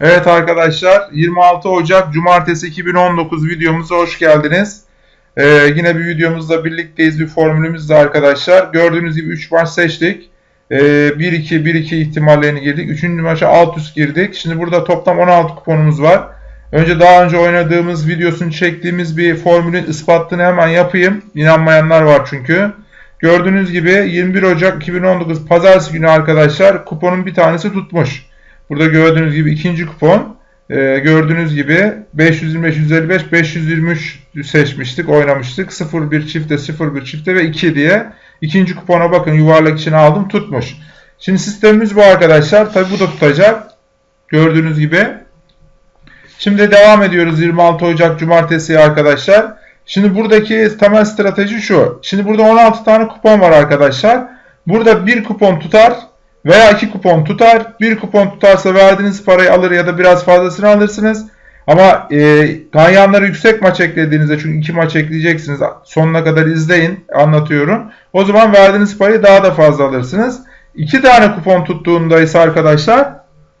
Evet arkadaşlar 26 Ocak Cumartesi 2019 videomuza hoş geldiniz. Ee, yine bir videomuzla birlikteyiz bir formülümüzle arkadaşlar. Gördüğünüz gibi 3 maç seçtik. Ee, 1-2 1-2 ihtimallerini girdik. 3. maça alt üst girdik. Şimdi burada toplam 16 kuponumuz var. Önce daha önce oynadığımız videosunu çektiğimiz bir formülün ispatını hemen yapayım. İnanmayanlar var çünkü. Gördüğünüz gibi 21 Ocak 2019 Pazartesi günü arkadaşlar kuponun bir tanesi tutmuş. Burada gördüğünüz gibi ikinci kupon. Ee, gördüğünüz gibi 525, 155, 523 seçmiştik, oynamıştık. 0-1 çifte, 0-1 çifte ve 2 diye. İkinci kupona bakın yuvarlak içine aldım tutmuş. Şimdi sistemimiz bu arkadaşlar. Tabi bu da tutacak. Gördüğünüz gibi. Şimdi devam ediyoruz 26 Ocak Cumartesi arkadaşlar. Şimdi buradaki temel strateji şu. Şimdi burada 16 tane kupon var arkadaşlar. Burada bir kupon tutar veya iki kupon tutar. Bir kupon tutarsa verdiğiniz parayı alır ya da biraz fazlasını alırsınız. Ama e, ganyanları yüksek maç eklediğinizde çünkü iki maç ekleyeceksiniz. Sonuna kadar izleyin anlatıyorum. O zaman verdiğiniz parayı daha da fazla alırsınız. İki tane kupon tuttuğunda ise arkadaşlar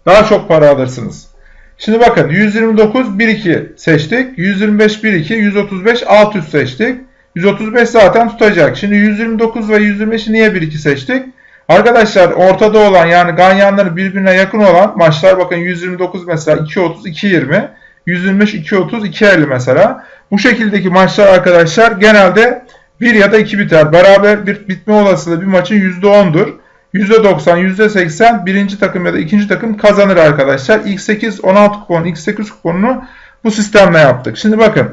daha çok para alırsınız. Şimdi bakın 129 1-2 seçtik. 125 1-2, 135 alt üst seçtik. 135 zaten tutacak. Şimdi 129 ve 125'i niye 1-2 seçtik? Arkadaşlar ortada olan yani ganyanları birbirine yakın olan maçlar bakın 129 mesela 2.30 2.20 125 2.30 2.50 mesela. Bu şekildeki maçlar arkadaşlar genelde 1 ya da 2 biter. Beraber bir bitme olasılığı bir maçın %10'dur. %90, %80 birinci takım ya da ikinci takım kazanır arkadaşlar. İlk 8, 16 kupon, ilk 8 kuponunu bu sistemle yaptık. Şimdi bakın.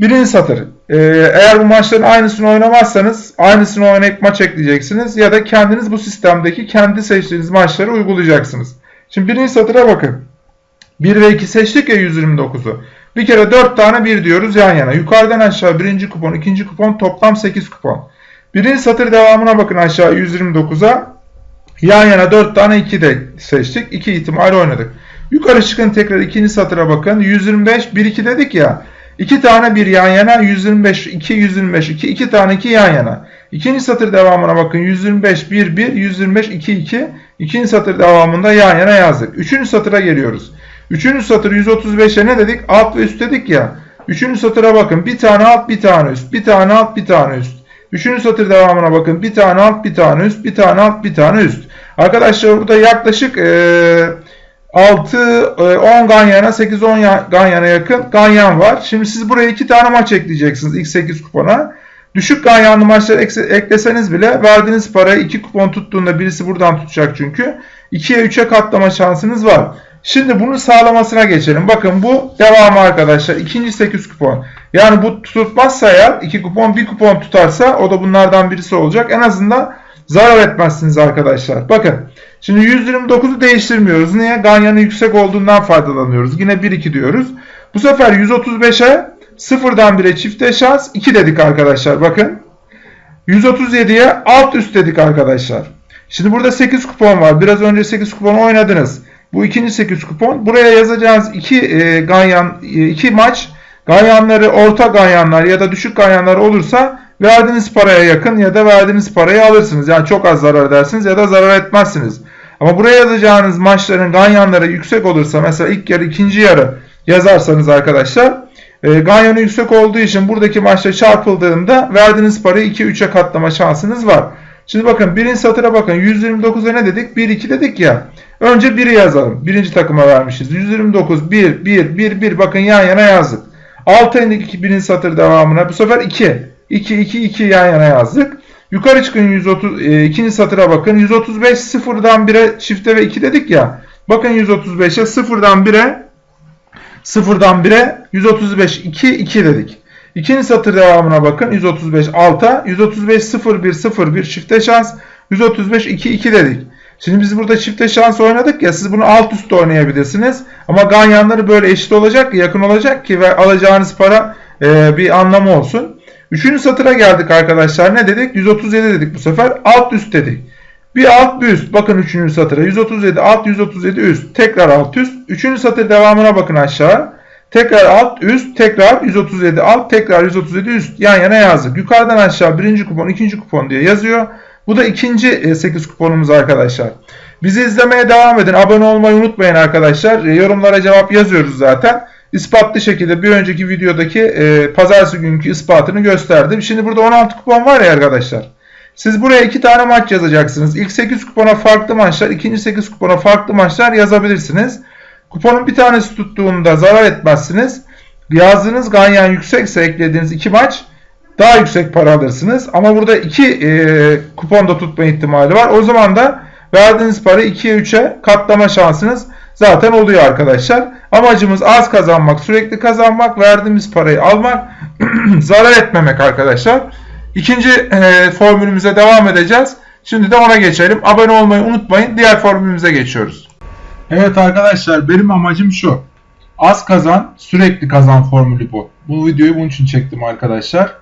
Birinci satır. Ee, eğer bu maçların aynısını oynamazsanız aynısını oynayıp maç ekleyeceksiniz. Ya da kendiniz bu sistemdeki kendi seçtiğiniz maçları uygulayacaksınız. Şimdi birinci satıra bakın. 1 ve 2 seçtik ya 129'u. Bir kere 4 tane 1 diyoruz yan yana. Yukarıdan aşağı birinci kupon, ikinci kupon toplam 8 kupon. Birinci satır devamına bakın aşağı 129'a. Yan yana 4 tane 2 de seçtik. 2 ihtimal oynadık. Yukarı çıkın tekrar ikinci satıra bakın. 125 1 2 dedik ya. 2 tane 1 yan yana 125 2 125 2 2 tane 2 yan yana. İkinci satır devamına bakın. 125 1 1 125 2 2. İkinci satır devamında yan yana yazdık. Üçüncü satıra geliyoruz. Üçüncü satır 135'e ne dedik? Alt ve üst dedik ya. Üçüncü satıra bakın. Bir tane alt bir tane üst. Bir tane alt bir tane üst. Üçüncü satır devamına bakın. Bir tane alt, bir tane üst, bir tane alt, bir tane üst. Arkadaşlar burada yaklaşık 6, e, 10 ganyana, 8-10 ganyana yakın ganyan var. Şimdi siz buraya 2 tane maç ekleyeceksiniz ilk 8 kupona. Düşük ganyanlı maçları ekleseniz bile verdiğiniz parayı 2 kupon tuttuğunda birisi buradan tutacak çünkü. 2'ye 3'e katlama şansınız var. Şimdi bunu sağlamasına geçelim. Bakın bu devamı arkadaşlar. İkinci 8 kupon. Yani bu tutmazsa eğer 2 kupon 1 kupon tutarsa o da bunlardan birisi olacak. En azından zarar etmezsiniz arkadaşlar. Bakın şimdi 129'u değiştirmiyoruz. Niye? Ganyanı yüksek olduğundan faydalanıyoruz. Yine 1-2 diyoruz. Bu sefer 135'e sıfırdan 1'e çifte şans 2 dedik arkadaşlar. Bakın 137'ye alt üst dedik arkadaşlar. Şimdi burada 8 kupon var. Biraz önce 8 kupon oynadınız. Bu ikinci 8 kupon. Buraya yazacağınız iki e, ganyan, e, iki maç ganyanları orta ganyanlar ya da düşük ganyanlar olursa verdiğiniz paraya yakın ya da verdiğiniz parayı alırsınız. Yani çok az zarar edersiniz ya da zarar etmezsiniz. Ama buraya yazacağınız maçların ganyanları yüksek olursa mesela ilk yarı ikinci yarı yazarsanız arkadaşlar e, ganyanı yüksek olduğu için buradaki maçta çarpıldığında verdiğiniz parayı 2-3'e katlama şansınız var. Şimdi bakın birinci satıra bakın 129'a ne dedik? 1-2 dedik ya. Önce 1'i yazalım. Birinci takıma vermişiz. 129, 1, 1, 1, 1. Bakın yan yana yazdık. Alt indik birinci satır devamına. Bu sefer 2. 2, 2, 2 yan yana yazdık. Yukarı çıkın 130, e, ikinci satıra bakın. 135 sıfırdan 1'e çifte ve 2 dedik ya. Bakın 135'e sıfırdan 1'e sıfırdan 1'e 135 2 2 dedik. İkinci satır devamına bakın. 135 alta. 135 0 1 0 1 çifte şans. 135 2 2 dedik. Şimdi biz burada çifte şans oynadık ya siz bunu alt üstte oynayabilirsiniz. Ama ganyanları böyle eşit olacak yakın olacak ki ve alacağınız para e, bir anlamı olsun. Üçüncü satıra geldik arkadaşlar. Ne dedik? 137 dedik bu sefer. Alt üst dedik. Bir alt bir üst. Bakın üçüncü satıra. 137 alt 137 üst. Tekrar alt üst. Üçüncü satır devamına bakın aşağı. Tekrar alt üst. Tekrar 137 alt. Tekrar 137 üst. Yan yana yazdık. Yukarıdan aşağı birinci kupon ikinci kupon diye yazıyor. Bu da ikinci 8 e, kuponumuz arkadaşlar. Bizi izlemeye devam edin. Abone olmayı unutmayın arkadaşlar. E, yorumlara cevap yazıyoruz zaten. İspatlı şekilde bir önceki videodaki e, pazartesi günkü ispatını gösterdim. Şimdi burada 16 kupon var ya arkadaşlar. Siz buraya iki tane maç yazacaksınız. İlk 8 kupona farklı maçlar, ikinci 8 kupona farklı maçlar yazabilirsiniz. Kuponun bir tanesi tuttuğunda zarar etmezsiniz. Yazdığınız ganyan yüksekse eklediğiniz iki maç daha yüksek para alırsınız. Ama burada iki e, kuponda tutma ihtimali var. O zaman da verdiğiniz parayı 2'ye 3'e katlama şansınız zaten oluyor arkadaşlar. Amacımız az kazanmak, sürekli kazanmak, verdiğimiz parayı almak, zarar etmemek arkadaşlar. İkinci e, formülümüze devam edeceğiz. Şimdi de ona geçelim. Abone olmayı unutmayın. Diğer formülümüze geçiyoruz. Evet arkadaşlar benim amacım şu. Az kazan, sürekli kazan formülü bu. Bu videoyu bunun için çektim arkadaşlar.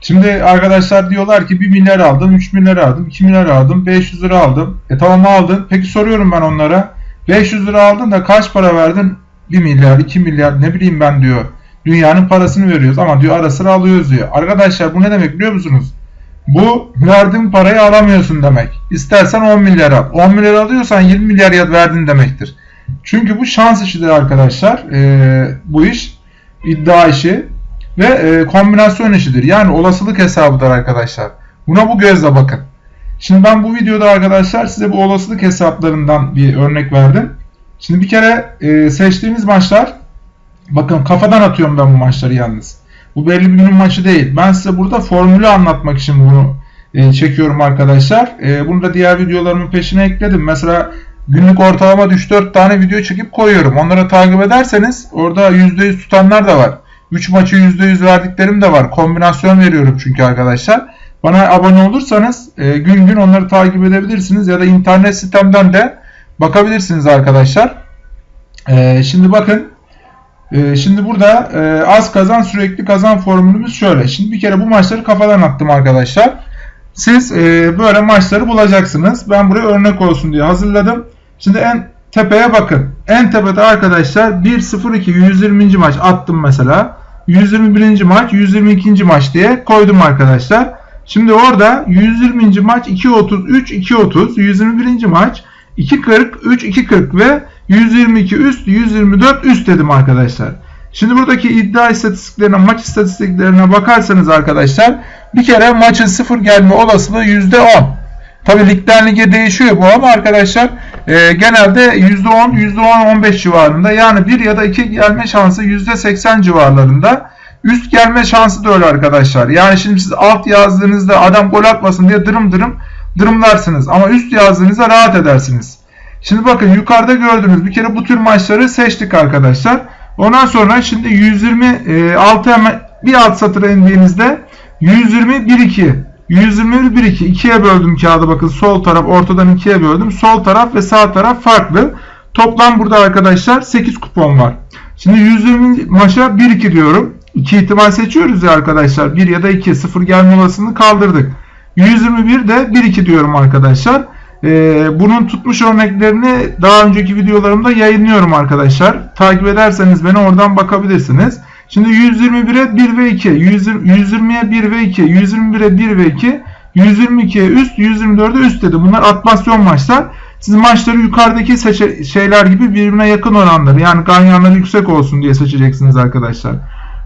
Şimdi arkadaşlar diyorlar ki 1 milyar aldım, 3 milyar aldım, 2 milyar aldım, 500 lira aldım. E tamam aldın. Peki soruyorum ben onlara. 500 lira aldın da kaç para verdin? 1 milyar, 2 milyar ne bileyim ben diyor. Dünyanın parasını veriyoruz ama diyor ara sıra alıyoruz diyor. Arkadaşlar bu ne demek biliyor musunuz? Bu verdiğin parayı alamıyorsun demek. İstersen 10 milyar al. 10 milyar alıyorsan 20 milyar verdin demektir. Çünkü bu şans işidir arkadaşlar. Ee, bu iş iddia işi ve e, kombinasyon işidir. Yani olasılık hesabıdır arkadaşlar. Buna bu gözle bakın. Şimdi ben bu videoda arkadaşlar size bu olasılık hesaplarından bir örnek verdim. Şimdi bir kere e, seçtiğimiz maçlar bakın kafadan atıyorum ben bu maçları yalnız. Bu belli bir günün maçı değil. Ben size burada formülü anlatmak için bunu e, çekiyorum arkadaşlar. E, bunu da diğer videolarımın peşine ekledim. Mesela günlük ortalama 3-4 tane video çekip koyuyorum. Onları takip ederseniz orada %100 tutanlar da var. 3 maçı %100 verdiklerim de var. Kombinasyon veriyorum çünkü arkadaşlar. Bana abone olursanız e, gün gün onları takip edebilirsiniz ya da internet sitemden de bakabilirsiniz arkadaşlar. E, şimdi bakın e, şimdi burada e, az kazan sürekli kazan formülümüz şöyle. Şimdi bir kere bu maçları kafadan attım arkadaşlar. Siz e, böyle maçları bulacaksınız. Ben buraya örnek olsun diye hazırladım. Şimdi en tepeye bakın. En tepede arkadaşlar 1-0-2 120. maç attım mesela. 121. maç 122. maç diye koydum arkadaşlar. Şimdi orada 120. maç 2.33 2.30 121. maç 2.40 3 2.40 ve 122 üst 124 üst dedim arkadaşlar. Şimdi buradaki iddia istatistiklerine maç istatistiklerine bakarsanız arkadaşlar bir kere maçın sıfır gelme olasılığı %10. Tabi ligden lige değişiyor bu ama arkadaşlar e, genelde %10 %10-15 civarında yani 1 ya da 2 gelme şansı %80 civarlarında. Üst gelme şansı da öyle arkadaşlar. Yani şimdi siz alt yazdığınızda adam gol atmasın diye dırım dırım dırımlarsınız. Ama üst yazdığınızda rahat edersiniz. Şimdi bakın yukarıda gördüğünüz bir kere bu tür maçları seçtik arkadaşlar. Ondan sonra şimdi 126 hemen bir alt satıra indiğinizde 120 1 2 121 1 2 ikiye böldüm kağıdı bakın sol taraf ortadan ikiye böldüm. Sol taraf ve sağ taraf farklı. Toplam burada arkadaşlar 8 kupon var. Şimdi 120 maça 1 2 diyorum. 2 ihtimal seçiyoruz ya arkadaşlar. 1 ya da 2 0 gelme olasılığını kaldırdık. 121 de 1 2 diyorum arkadaşlar. Ee, bunun tutmuş örneklerini daha önceki videolarımda yayınlıyorum arkadaşlar. Takip ederseniz beni oradan bakabilirsiniz. Şimdi 121'e 1 ve 2, 120'ye 1 ve 2, 121'e 1 ve 2, 122'ye üst, 124'e üst dedi. Bunlar atmasyon maçlar. Siz maçları yukarıdaki şeyler gibi birbirine yakın oranları yani ganyanları yüksek olsun diye seçeceksiniz arkadaşlar.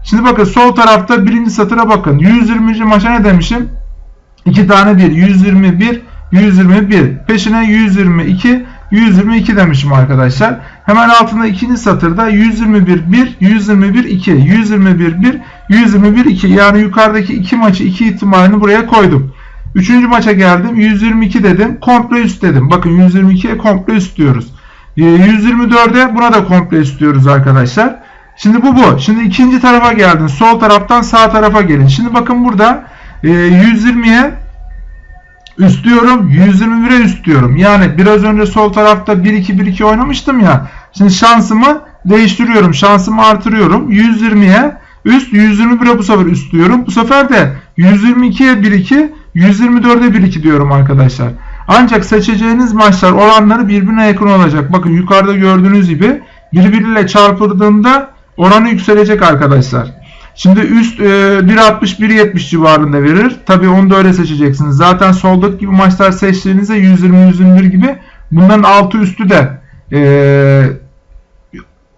Şimdi bakın sol tarafta birinci satıra bakın. 120. maça ne demişim? 2 tane 1. 121, 121. Peşine 122, 122 demişim arkadaşlar. Hemen altında ikinci satırda 121 1, 121 2, 121 1, 121 2. Yani yukarıdaki iki maçı iki ihtimalini buraya koydum. Üçüncü maça geldim. 122 dedim. Komple üst dedim. Bakın 122'ye komple üst diyoruz. 124'e ee, buna da komple üst diyoruz arkadaşlar. Şimdi bu bu. Şimdi ikinci tarafa geldin. Sol taraftan sağ tarafa gelin. Şimdi bakın burada 120'ye üst diyorum. 121'e üst diyorum. Yani biraz önce sol tarafta 1-2-1-2 oynamıştım ya. Şimdi şansımı değiştiriyorum. Şansımı artırıyorum. 120'ye üst 121'e bu sefer üst diyorum. Bu sefer de 122'ye 1-2 124'e 1-2 diyorum arkadaşlar. Ancak seçeceğiniz maçlar oranları birbirine yakın olacak. Bakın yukarıda gördüğünüz gibi birbiriyle çarpıldığında oranı yükselecek arkadaşlar. Şimdi üst e, 1.60-1.70 civarında verir. Tabi onu da öyle seçeceksiniz. Zaten soldaki gibi maçlar seçtiğinizde 120-121 gibi Bunların altı üstü de e,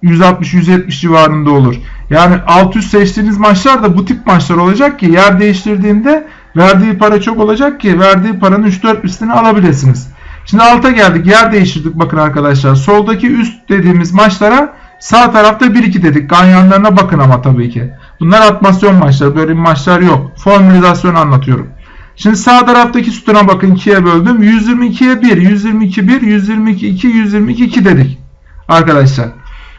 160-170 civarında olur. Yani alt üst seçtiğiniz maçlar da bu tip maçlar olacak ki yer değiştirdiğinde verdiği para çok olacak ki verdiği paranın 3-4 üstünü alabilirsiniz. Şimdi alta geldik. Yer değiştirdik bakın arkadaşlar. Soldaki üst dediğimiz maçlara sağ tarafta 1-2 dedik. Ganyanlarına bakın ama tabii ki. Bunlar atmasyon maçları. Böyle maçlar yok. Formülizasyon anlatıyorum. Şimdi sağ taraftaki sütuna bakın 2'ye böldüm. 122'ye 1, 122 1, 122 2, 122 2 dedik. Arkadaşlar.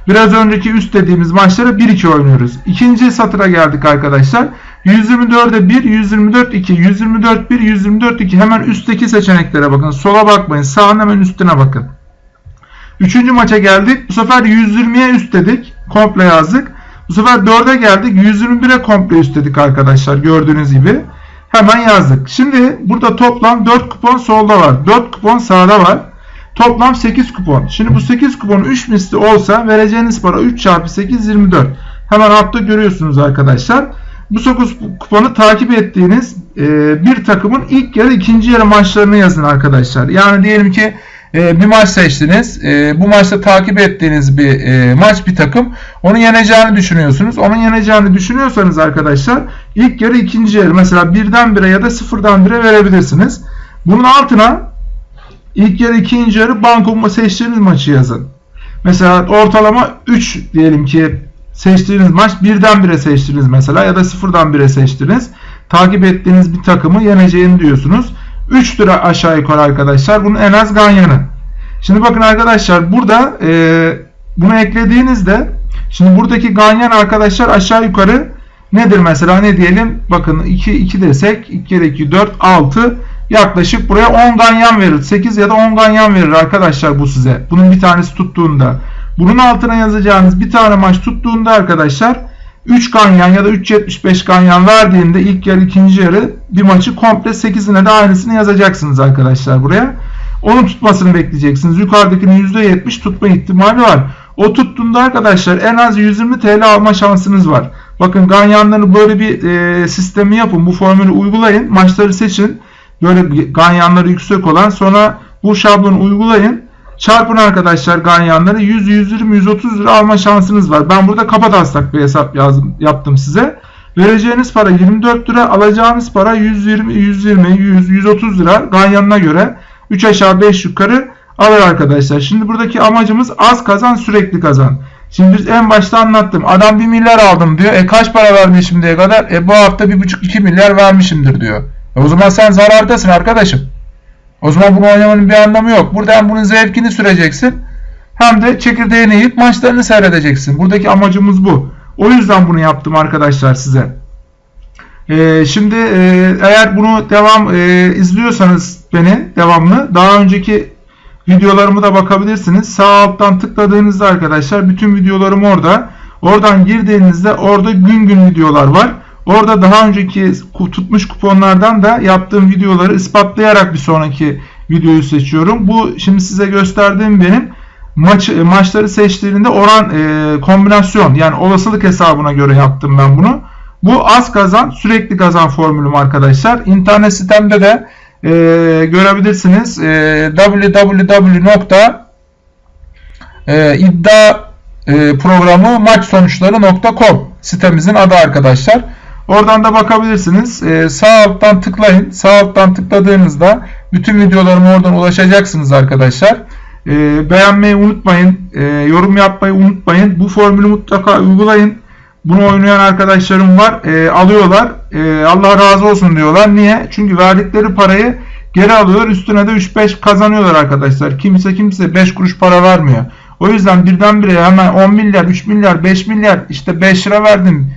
Biraz önceki üst dediğimiz maçlara 1-2 oynuyoruz. İkinci satıra geldik arkadaşlar. 124'e 1, 124 2, 124 1, 124 2. Hemen üstteki seçeneklere bakın. Sola bakmayın. Sağın hemen üstüne bakın. Üçüncü maça geldik. Bu sefer 120'ye üst dedik. Komple yazdık. Bu sefer 4'e geldik. 121'e komple üst dedik arkadaşlar. Gördüğünüz gibi. Hemen yazdık. Şimdi burada toplam 4 kupon solda var. 4 kupon sağda var. Toplam 8 kupon. Şimdi bu 8 kupon 3 misli olsa vereceğiniz para 3 çarpı 8 24. Hemen altta görüyorsunuz arkadaşlar. Bu 9 kuponu takip ettiğiniz bir takımın ilk yarı ikinci yarı maçlarını yazın arkadaşlar. Yani diyelim ki e, bir maç seçtiniz. E, bu maçta takip ettiğiniz bir e, maç bir takım. Onu yeneceğini düşünüyorsunuz. Onun yeneceğini düşünüyorsanız arkadaşlar ilk yarı ikinci yarı mesela birden bire ya da sıfırdan bire verebilirsiniz. Bunun altına ilk yarı ikinci yarı banko seçtiğiniz maçı yazın. Mesela ortalama 3 diyelim ki seçtiğiniz maç birden bire seçtiniz mesela ya da sıfırdan bire seçtiniz. Takip ettiğiniz bir takımı yeneceğini diyorsunuz. 3 lira aşağı yukarı arkadaşlar. Bunun en az ganyanı. Şimdi bakın arkadaşlar burada e, bunu eklediğinizde şimdi buradaki ganyan arkadaşlar aşağı yukarı nedir mesela ne diyelim bakın 2 2 desek 2 kere 2 4 6 yaklaşık buraya 10 ganyan verir. 8 ya da 10 ganyan verir arkadaşlar bu size. Bunun bir tanesi tuttuğunda. Bunun altına yazacağınız bir tane maç tuttuğunda arkadaşlar 3 ganyan ya da 3.75 ganyan verdiğinde ilk yarı ikinci yarı bir maçı komple 8'ine de aynısını yazacaksınız arkadaşlar buraya. Onun tutmasını bekleyeceksiniz. Yukarıdakinin %70 tutma ihtimali var. O tuttuğunda arkadaşlar en az 120 TL alma şansınız var. Bakın ganyanları böyle bir e, sistemi yapın. Bu formülü uygulayın. Maçları seçin. Böyle ganyanları yüksek olan sonra bu şablonu uygulayın. Çarpın arkadaşlar ganyanları 100, 120, 130 lira alma şansınız var. Ben burada kapa taslak bir hesap yazdım, yaptım size. Vereceğiniz para 24 lira, alacağınız para 120, 120, 100, 130 lira ganyanına göre 3 aşağı 5 yukarı alır arkadaşlar. Şimdi buradaki amacımız az kazan sürekli kazan. Şimdi biz en başta anlattım. Adam 1 milyar aldım diyor. E kaç para verdi şimdiye kadar? E bu hafta 1,5-2 milyar vermişimdir diyor. E o zaman sen zarardasın arkadaşım. O zaman bunu oynamanın bir anlamı yok. Burada hem bunun zevkini süreceksin hem de çekirdeğini yiyip maçlarını seyredeceksin. Buradaki amacımız bu. O yüzden bunu yaptım arkadaşlar size. Ee, şimdi e, eğer bunu devam e, izliyorsanız beni devamlı daha önceki videolarımı da bakabilirsiniz. Sağ alttan tıkladığınızda arkadaşlar bütün videolarım orada. Oradan girdiğinizde orada gün gün videolar var. Orada daha önceki tutmuş kuponlardan da yaptığım videoları ispatlayarak bir sonraki videoyu seçiyorum. Bu şimdi size gösterdiğim benim maç maçları seçtiğinde oran e, kombinasyon yani olasılık hesabına göre yaptım ben bunu. Bu az kazan sürekli kazan formülüm arkadaşlar. İnternet sitemde de e, görebilirsiniz. E, www.iddia e, sitemizin adı arkadaşlar. Oradan da bakabilirsiniz. Ee, sağ alttan tıklayın. Sağ alttan tıkladığınızda bütün videolarıma oradan ulaşacaksınız arkadaşlar. Ee, beğenmeyi unutmayın. Ee, yorum yapmayı unutmayın. Bu formülü mutlaka uygulayın. Bunu oynayan arkadaşlarım var. Ee, alıyorlar. Ee, Allah razı olsun diyorlar. Niye? Çünkü verdikleri parayı geri alıyorlar. Üstüne de 3-5 kazanıyorlar arkadaşlar. Kimse kimse 5 kuruş para vermiyor. O yüzden birdenbire hemen 10 milyar, 3 milyar, 5 milyar işte 5 lira verdim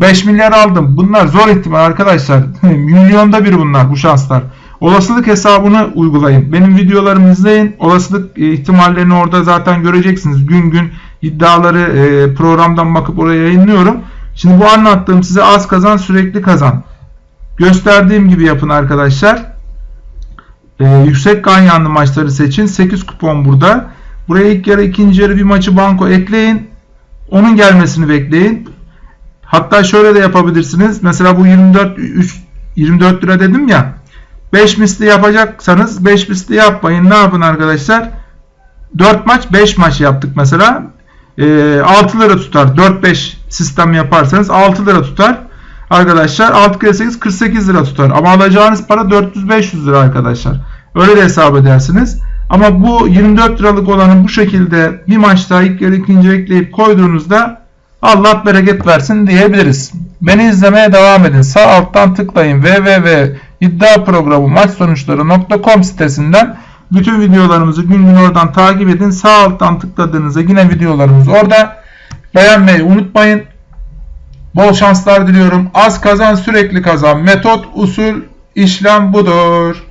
5 milyar aldım. Bunlar zor ihtimal arkadaşlar. Milyonda bir bunlar bu şanslar. Olasılık hesabını uygulayın. Benim videolarımı izleyin. Olasılık e, ihtimallerini orada zaten göreceksiniz. Gün gün iddiaları e, programdan bakıp oraya yayınlıyorum. Şimdi bu anlattığım size az kazan sürekli kazan. Gösterdiğim gibi yapın arkadaşlar. Ee, yüksek ganyanlı maçları seçin. 8 kupon burada. Buraya ilk yarı ikinci yarı bir maçı banko ekleyin. Onun gelmesini bekleyin. Hatta şöyle de yapabilirsiniz. Mesela bu 24 3, 24 lira dedim ya. 5 misli yapacaksanız 5 misli yapmayın. Ne yapın arkadaşlar? 4 maç 5 maç yaptık mesela. E, 6 lira tutar. 4-5 sistem yaparsanız 6 lira tutar. Arkadaşlar 6 kere 8 48 lira tutar. Ama alacağınız para 400-500 lira arkadaşlar. Öyle de hesap edersiniz. Ama bu 24 liralık olanı bu şekilde bir maçta ilk yarı ikinci ekleyip koyduğunuzda Allah bereket versin diyebiliriz. Beni izlemeye devam edin. Sağ alttan tıklayın www.iddiaprogramu sitesinden bütün videolarımızı gün gün oradan takip edin. Sağ alttan tıkladığınızda yine videolarımız orada. Beğenmeyi unutmayın. Bol şanslar diliyorum. Az kazan sürekli kazan. Metot, usul, işlem budur.